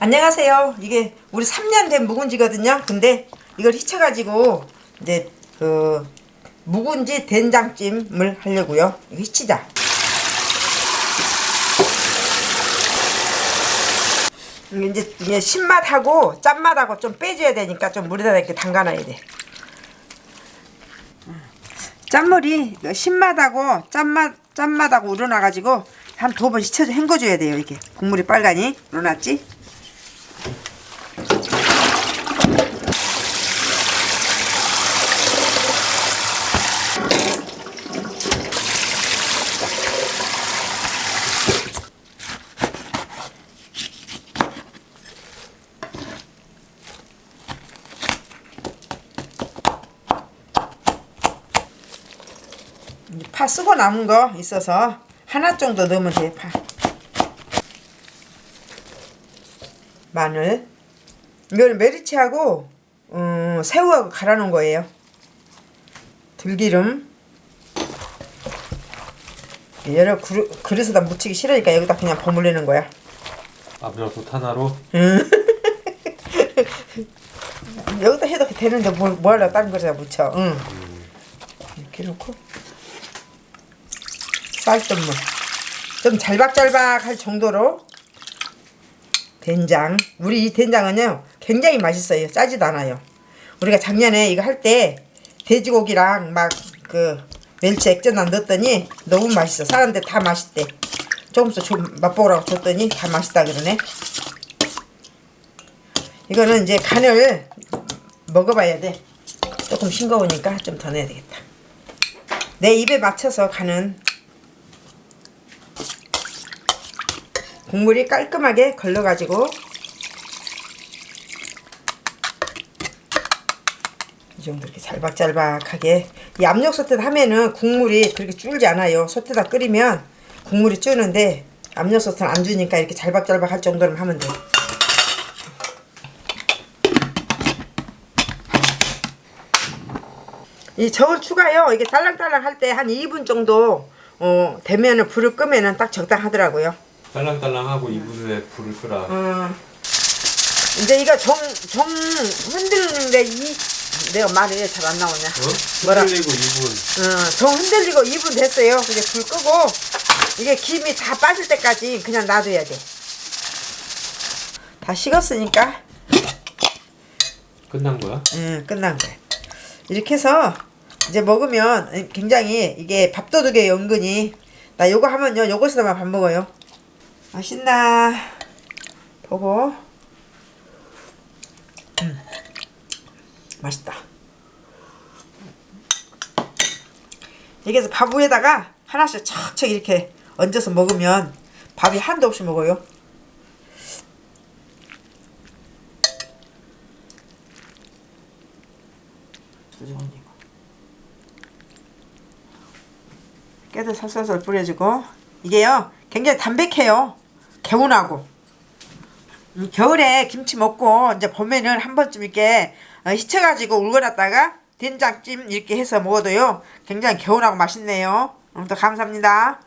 안녕하세요. 이게 우리 3년 된 묵은지거든요. 근데 이걸 휘쳐가지고 이제 그 묵은지 된장찜을 하려고요. 휘치자. 이제 이게 신맛하고 짠맛하고 좀 빼줘야 되니까 좀 물에다 이렇게 담가놔야 돼. 짠물이 그 신맛하고 짠맛 짠맛하고 우러나가지고 한 두 번 씻어서 헹궈줘야 돼요. 이게 국물이 빨간이 우러났지? 파 쓰고 남은 거 있어서 하나 정도 넣으면 돼요 파. 마늘. 이거는 메리치하고 음, 새우하고 갈아 놓은 거예요. 들기름. 여러 그릇, 그릇에다 묻히기 싫으니까 여기다 그냥 버무리는 거야. 압력솥 하나로 여기다 해도 되는데 뭐, 뭐 하려고 다른 거에다 묻혀. 응. 이렇게 놓고 쌀뜨물. 좀 잘박잘박 할 정도로 된장. 우리 이 된장은요 굉장히 맛있어요. 짜지도 않아요. 우리가 작년에 이거 할 때 돼지고기랑 막 그 멸치 액젓만 넣었더니 너무 맛있어. 사람들 다 맛있대. 조금씩 좀 맛보라고 줬더니 다 맛있다 그러네. 이거는 이제 간을 먹어봐야 돼. 조금 싱거우니까 좀 더 넣어야 되겠다. 내 입에 맞춰서 간은 국물이 깔끔하게 걸러가지고 이 정도 이렇게 잘박잘박하게 이 압력 소태다 하면은 국물이 그렇게 줄지 않아요 소태다 끓이면 국물이 줄는데 압력 소태는 안 주니까 이렇게 잘박잘박 할 정도로만 하면 돼이 저울 추가요. 이게 딸랑딸랑 할 때 한 2분 정도 어, 되면은 불을 끄면은 딱 적당하더라고요. 딸랑딸랑하고 2분 후에 불을 끄라 어, 이제 이거 정, 정 흔들리는데 이 내가 말이 왜 잘 안 나오냐. 어? 뭐라? 흔들리고 2분 어, 정 흔들리고 2분 됐어요. 이제 불 끄고 이게 김이 다 빠질 때까지 그냥 놔둬야 돼. 다 식었으니까 끝난 거야? 응, 끝난 거야. 이렇게 해서 이제 먹으면 굉장히 이게 밥도둑에 은근히 나 요거 하면요 요것에다만 밥 먹어요. 맛있나? 보고. 음, 맛있다. 해서 밥 위에다가 하나씩 척척 이렇게 얹어서 먹으면 밥이 한도 없이 먹어요. 깨도 살살살 뿌려주고. 이게요 굉장히 담백해요 개운하고. 음, 겨울에 김치 먹고 이제 봄에는 한 번쯤 이렇게 어, 휘쳐가지고 울거놨다가 된장찜 이렇게 해서 먹어도요 굉장히 개운하고 맛있네요. 오늘도 감사합니다